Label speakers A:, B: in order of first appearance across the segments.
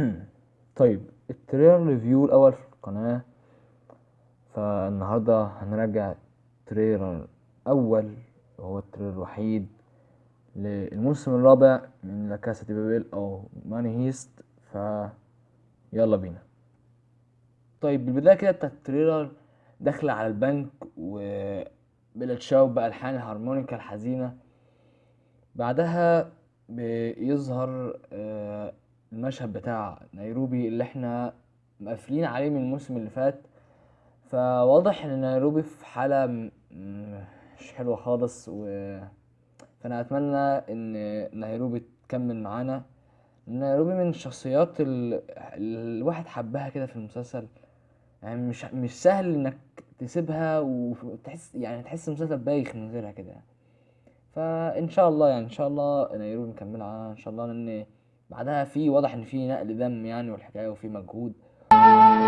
A: طيب ال trailer review الأول في القناة. فالنهاردة هنراجع trailer أول وهو ال trailer الوحيد للموسم الرابع من La Casa de Papel أو Money Heist. ف يلا بينا. طيب بالبداية كده ال trailer داخلة على البنك و Bella Ciao بألحان الهارمونيكا الحزينة. بعدها بيظهر آه، المشهد بتاع نيروبي اللي إحنا مقفلين عليه من الموسم اللي فات. فواضح إن نيروبي في حالة مش حلوة خالص و فأنا أتمنى إن نيروبي تكمل معانا. نيروبي من الشخصيات ال... الواحد حبها كده في المسلسل. يعني مش مش سهل إنك تسيبها وتحس يعني تحس المسلسل بايخ من غيرها كده. فإن شاء الله يعني إن شاء الله نيروبي نكملها إن شاء الله لأن بعدها في واضح إن في نقل دم يعني والحكاية وفي مجهود.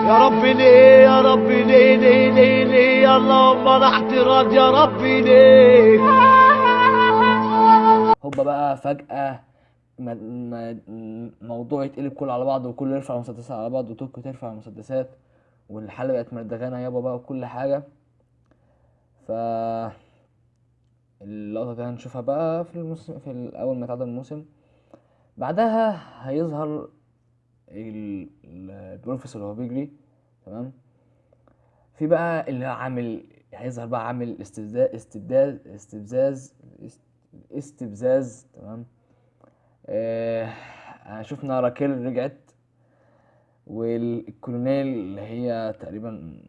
B: يا ربي ليه يا ربي ليه ليه ليه ليه؟ اللهم أنا احتراز يا ربي ليه؟
A: هوبا بقى فجأة موضوع يتقلب كله على بعض وكله يرفع المسدسات على بعض وتوكو ترفع المسدسات والحلبة بقت مردغانة يابا بقى وكل حاجة. ف اللقطة دي هنشوفها بقى في الموسم في أول ما يتعدى الموسم. بعدها هيظهر ال- ال- البروفيسور وهو بيجري تمام؟ في بقى اللي عامل هيظهر بقى عامل استبزاز استبزاز است- استبزاز تمام؟ آه شفنا راكيل رجعت والكولونيل اللي هي تقريبا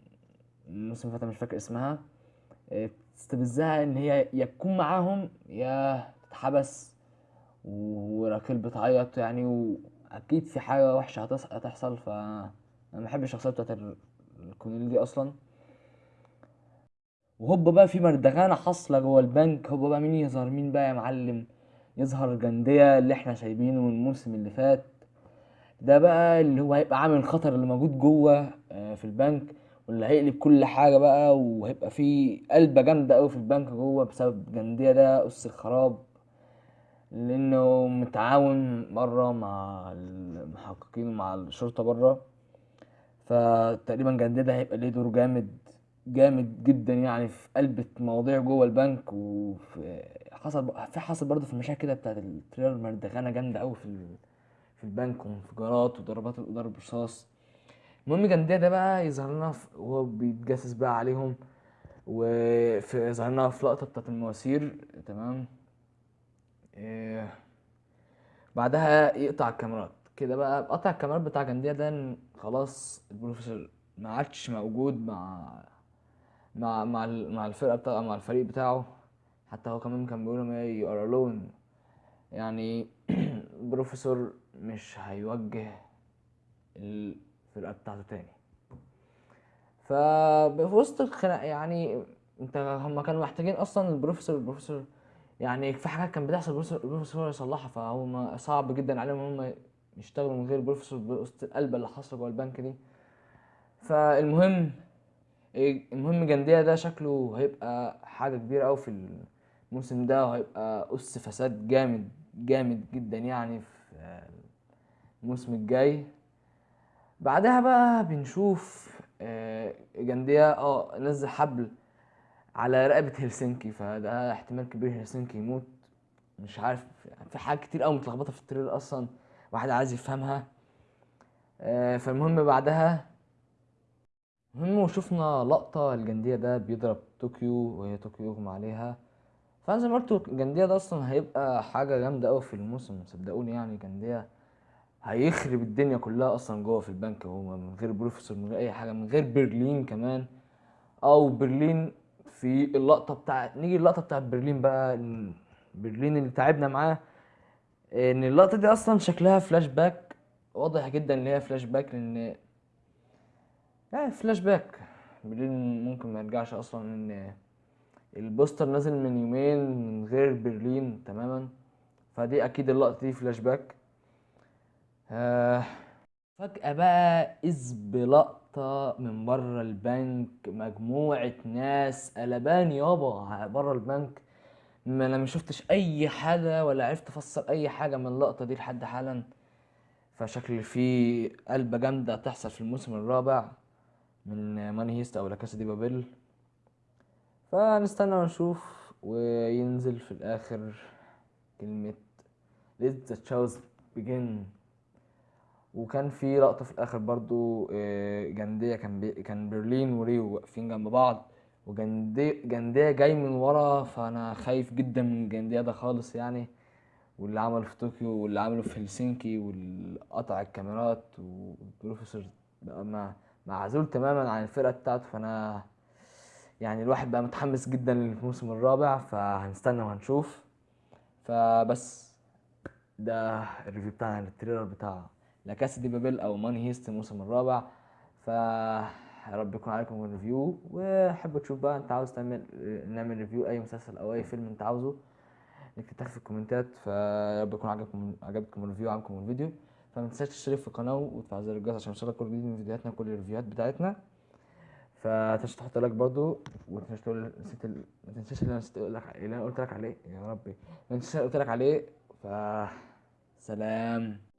A: الموسم اللي فات مش فاكر اسمها آه، تستفزها إن هي يا تكون معاهم يا تتحبس. وراكيل بتعيط يعني وأكيد في حاجة وحشة هتحصل ف أنا ما بحبش الشخصية بتاعت ال- الكولونيل دي أصلا. وهوبا بقى في مردغانة حاصلة جوه البنك هوبا بقى مين يظهر؟ مين بقى يا معلم؟ يظهر جندية اللي إحنا سايبينه من الموسم اللي فات. ده بقى اللي هو هيبقى عامل الخطر اللي موجود جوه آه، في البنك واللي هيقلب كل حاجة بقى وهيبقى في قلبة جامدة أوي في البنك جوه بسبب جندية ده أس الخراب. لأنه متعاون مرة مع المحققين ومع الشرطة بره فتقريبا جندية ده هيبقى ليه دور جامد جامد جدا يعني في قلب مواضيع جوه البنك. وفي حصل في حصل برضه في المشاهد كده بتاعت التريلر مردغانة جامدة أوي في في البنك وانفجارات وضربات ضرب رصاص المهم جندية ده بقى يظهر لنا وهو بيتجسس بقى عليهم. وفي يظهر لنا في لقطة بتاعت المواسير تمام؟ بعدها يقطع الكاميرات. كده بقى قطع الكاميرات بتاع جندية ده خلاص البروفيسور ما عادش موجود مع مع مع مع الفرقة بتاع مع الفريق بتاعه. حتى هو كمان كان بيقول ما يو الون يعني البروفيسور مش هيوجه الفرقة بتاعته تاني. ففي وسط الخناق يعني انت هم كانوا محتاجين أصلا البروفيسور البروفيسور يعني في حاجات كانت بتحصل البروفيسور يصلحها فهو صعب جدا عليهم هم يشتغلوا من غير البروفيسور وسط القلبة اللي حاصلة جوه البنك دي. فالمهم المهم جندية ده شكله هيبقى حاجة كبيرة أوي في الموسم ده وهيبقى أس فساد جامد جامد جدا يعني في الموسم الجاي. بعدها بقى بنشوف آه، جندية آه نزل حبل على رقبة هلسنكي فده احتمال كبير هلسنكي يموت. مش عارف في حاجات كتير أوي متلخبطة في ال trailer أصلا واحد عايز يفهمها. آه، فالمهم بعدها المهم وشفنا لقطة الجندية ده بيضرب طوكيو وهي طوكيو يغمى عليها. فأنا زي ما قلت الجندية ده أصلا هيبقى حاجة جامدة أوي في الموسم صدقوني يعني جندية هيخرب الدنيا كلها أصلا جوه في البنك هو من غير بروفيسور من غير أي حاجة من غير برلين كمان. أو برلين في اللقطة بتاع نيجي اللقطة بتاعت برلين بقى برلين اللي تعبنا معاه. إن اللقطة دي أصلا شكلها فلاش باك واضح جدا إن هي فلاش باك لأن لا فلاش باك برلين ممكن ما يرجعش أصلا ان ال poster نازل من يومين من غير برلين تماما. فدي أكيد اللقطة دي فلاش باك آه فجأة بقى إذ بلقطة من بره البنك مجموعة ناس قلبان يابا بره البنك. ما أنا ما شفتش أي حاجة ولا عرفت أفسر أي حاجة من اللقطة دي لحد حالا. فشكل في قلبة جامدة تحصل في الموسم الرابع من Money Heist أو La Casa de Papel. فنستنى ونشوف وينزل في الآخر كلمة let the chaos begin. وكان في لقطة في الآخر برضو آه، جندية كان بي كان برلين وريو واقفين جنب بعض وجندية جندية جاي من ورا فأنا خايف جدا من جندية ده خالص يعني واللي عمله في طوكيو واللي عمله في هلسنكي والقطع الكاميرات والبروفيسور بقى مع- معزول تماما عن الفرقة بتاعته فأنا يعني الواحد بقى متحمس جدا للموسم الرابع فهنستنى وهنشوف. فبس ده ال review بتاعنا لل trailer بتاع La Casa de Papel أو Money Heist الموسم الرابع. ف يا رب يكون عجبكم ال review وحب تشوف بقى أنت عاوز تعمل نعمل review أي مسلسل أو أي فيلم أنت عاوزه تحت في الكومنتات. فيا رب يكون عجبكم عجبكم ال review وعجبكم الفيديو. فما تنساش تشترك في القناة وتفعل زر الجرس عشان يوصلك كل جديد من فيديوهاتنا كل الريفيوهات بتاعتنا. فتنساش تحط like برضو ومتنساش تقول نسيت ال... ما تنساش اللي أنا نسيت أقول لك اللي أنا قلت لك عليه. يا ربي. ما تنساش قلت لك عليه. ف سلام.